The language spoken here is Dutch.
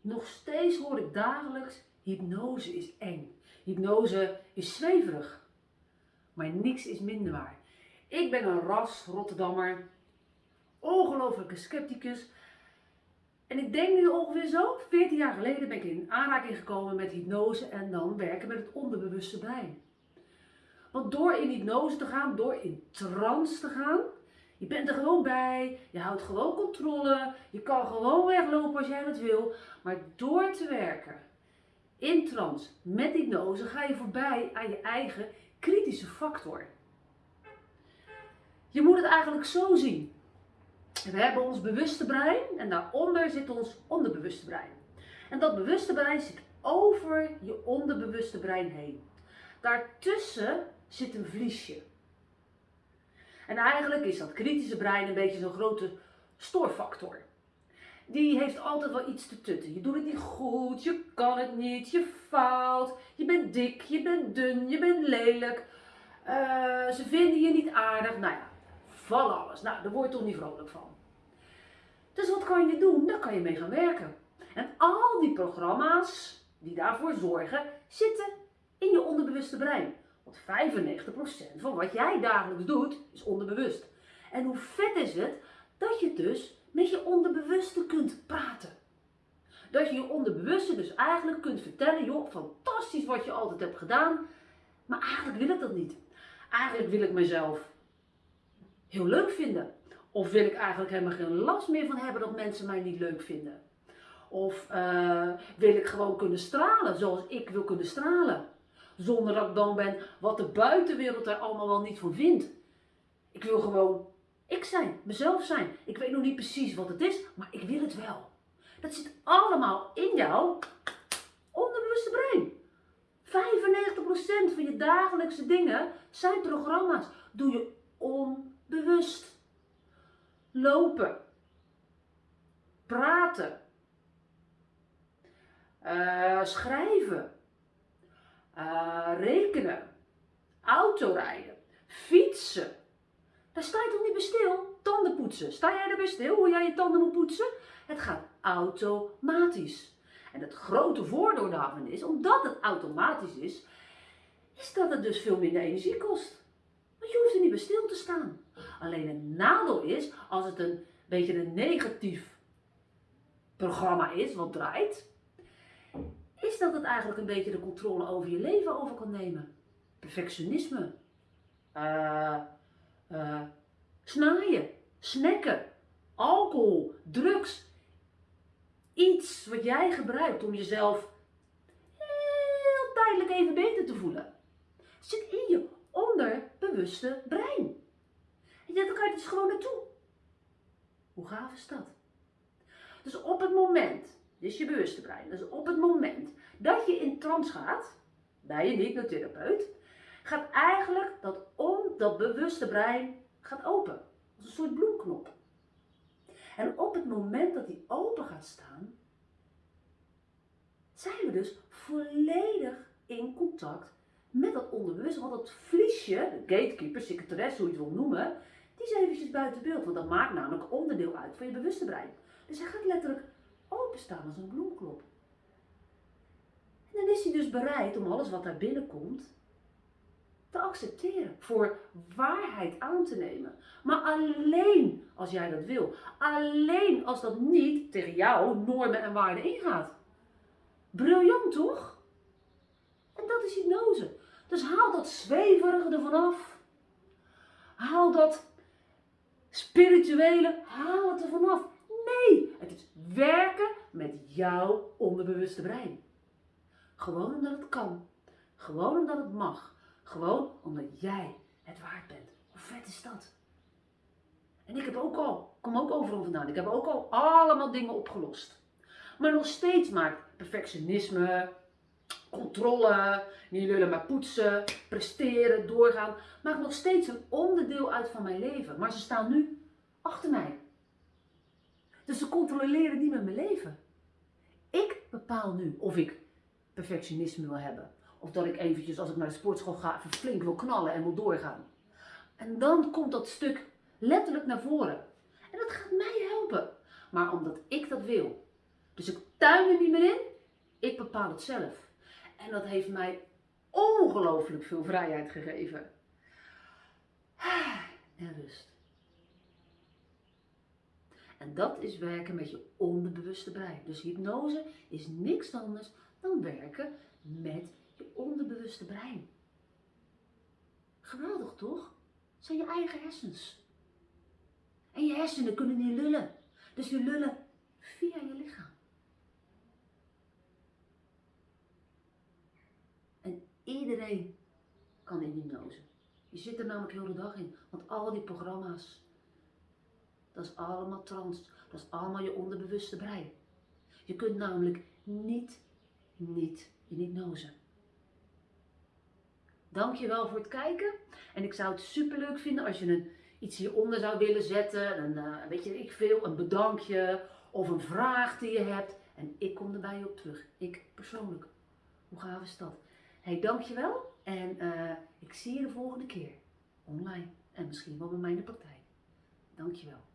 Nog steeds hoor ik dagelijks, hypnose is eng. Hypnose is zweverig. Maar niks is minder waar. Ik ben een ras Rotterdammer, ongelofelijke scepticus. En ik denk nu ongeveer zo, 14 jaar geleden ben ik in aanraking gekomen met hypnose en dan werken met het onderbewuste brein. Want door in hypnose te gaan, door in trance te gaan, je bent er gewoon bij, je houdt gewoon controle, je kan gewoon weglopen als jij dat wil. Maar door te werken in trance met hypnose ga je voorbij aan je eigen kritische factor. Je moet het eigenlijk zo zien. We hebben ons bewuste brein en daaronder zit ons onderbewuste brein. En dat bewuste brein zit over je onderbewuste brein heen. Daartussen zit een vliesje. En eigenlijk is dat kritische brein een beetje zo'n grote stoorfactor. Die heeft altijd wel iets te tutten. Je doet het niet goed, je kan het niet, je faalt, je bent dik, je bent dun, je bent lelijk. Uh, ze vinden je niet aardig. Nou ja, van alles. Nou, daar word je toch niet vrolijk van. Dus wat kan je doen? Daar kan je mee gaan werken. En al die programma's die daarvoor zorgen, zitten in je onderbewuste brein. Want 95% van wat jij dagelijks doet, is onderbewust. En hoe vet is het dat je dus met je onderbewuste kunt praten. Dat je je onderbewuste dus eigenlijk kunt vertellen, joh, fantastisch wat je altijd hebt gedaan, maar eigenlijk wil ik dat niet. Eigenlijk wil ik mezelf heel leuk vinden. Of wil ik eigenlijk helemaal geen last meer van hebben dat mensen mij niet leuk vinden. Of uh, wil ik gewoon kunnen stralen zoals ik wil kunnen stralen. Zonder dat ik dan ben wat de buitenwereld er allemaal wel niet van vindt. Ik wil gewoon ik zijn, mezelf zijn. Ik weet nog niet precies wat het is, maar ik wil het wel. Dat zit allemaal in jouw onderbewuste brein. 95% van je dagelijkse dingen zijn programma's. Doe je onbewust. Lopen. Praten. Uh, schrijven. Uh, rekenen. Autorijden. Fietsen. Daar sta je toch niet bij stil? Tanden poetsen. Sta jij erbij stil hoe jij je tanden moet poetsen? Het gaat automatisch. En het grote voordeel daarvan is, omdat het automatisch is, is dat het dus veel minder energie kost. Want je hoeft er niet bij stil te staan. Alleen het nadeel is, als het een beetje een negatief programma is, wat draait, is dat het eigenlijk een beetje de controle over je leven over kan nemen. Perfectionisme. Uh, uh, snaaien, snacken, alcohol, drugs. Iets wat jij gebruikt om jezelf heel tijdelijk even beter te voelen. Zit in je onderbewuste brein. En je kan je dus gewoon naartoe. Hoe gaaf is dat? Dus op het moment, is je bewuste brein, dus op het moment dat je in trance gaat, bij je hypnotherapeut, gaat eigenlijk dat om dat bewuste brein gaat open. Als een soort bloemknop. En op het moment dat die open gaat staan, zijn we dus volledig in contact met dat onderbewuste. Want dat vliesje, gatekeeper, secretaresse, hoe je het wil noemen, die is eventjes buiten beeld. Want dat maakt namelijk onderdeel uit van je bewuste brein. Dus hij gaat letterlijk openstaan als een bloemklop. En dan is hij dus bereid om alles wat daar binnenkomt te accepteren, voor waarheid aan te nemen. Maar alleen als jij dat wil. Alleen als dat niet tegen jouw normen en waarden ingaat. Briljant toch? En dat is hypnose. Dus haal dat zweverige ervan af. Haal dat spirituele, haal het ervan af. Nee, het is werken met jouw onderbewuste brein. Gewoon omdat het kan. Gewoon omdat het mag. Gewoon omdat jij het waard bent. Hoe vet is dat? En ik heb ook al, kom ook overal vandaan, ik heb ook al allemaal dingen opgelost. Maar nog steeds maakt perfectionisme, controle, niet lullen maar poetsen, presteren, doorgaan, maakt nog steeds een onderdeel uit van mijn leven. Maar ze staan nu achter mij. Dus ze controleren niet met mijn leven. Ik bepaal nu of ik perfectionisme wil hebben. Of dat ik eventjes, als ik naar de sportschool ga, even flink wil knallen en wil doorgaan. En dan komt dat stuk letterlijk naar voren. En dat gaat mij helpen. Maar omdat ik dat wil, Dus ik tuin er niet meer in, ik bepaal het zelf. En dat heeft mij ongelooflijk veel vrijheid gegeven. En rust. En dat is werken met je onderbewuste brein. Dus hypnose is niks anders dan werken met je onderbewuste brein. Geweldig toch? Het zijn je eigen hersens. En je hersenen kunnen niet lullen. Dus die lullen via je lichaam. En iedereen kan in hypnose. Je zit er namelijk heel de dag in. Want al die programma's, dat is allemaal trans. Dat is allemaal je onderbewuste brein. Je kunt namelijk niet, niet in hypnose. Dankjewel voor het kijken. En ik zou het super leuk vinden als je een, iets hieronder zou willen zetten. Een, uh, weet je, ik veel, een bedankje of een vraag die je hebt. En ik kom er bij je op terug. Ik persoonlijk. Hoe gaaf is dat? Hey, dankjewel. En uh, ik zie je de volgende keer. Online. En misschien wel bij mij in de praktijk. Dankjewel.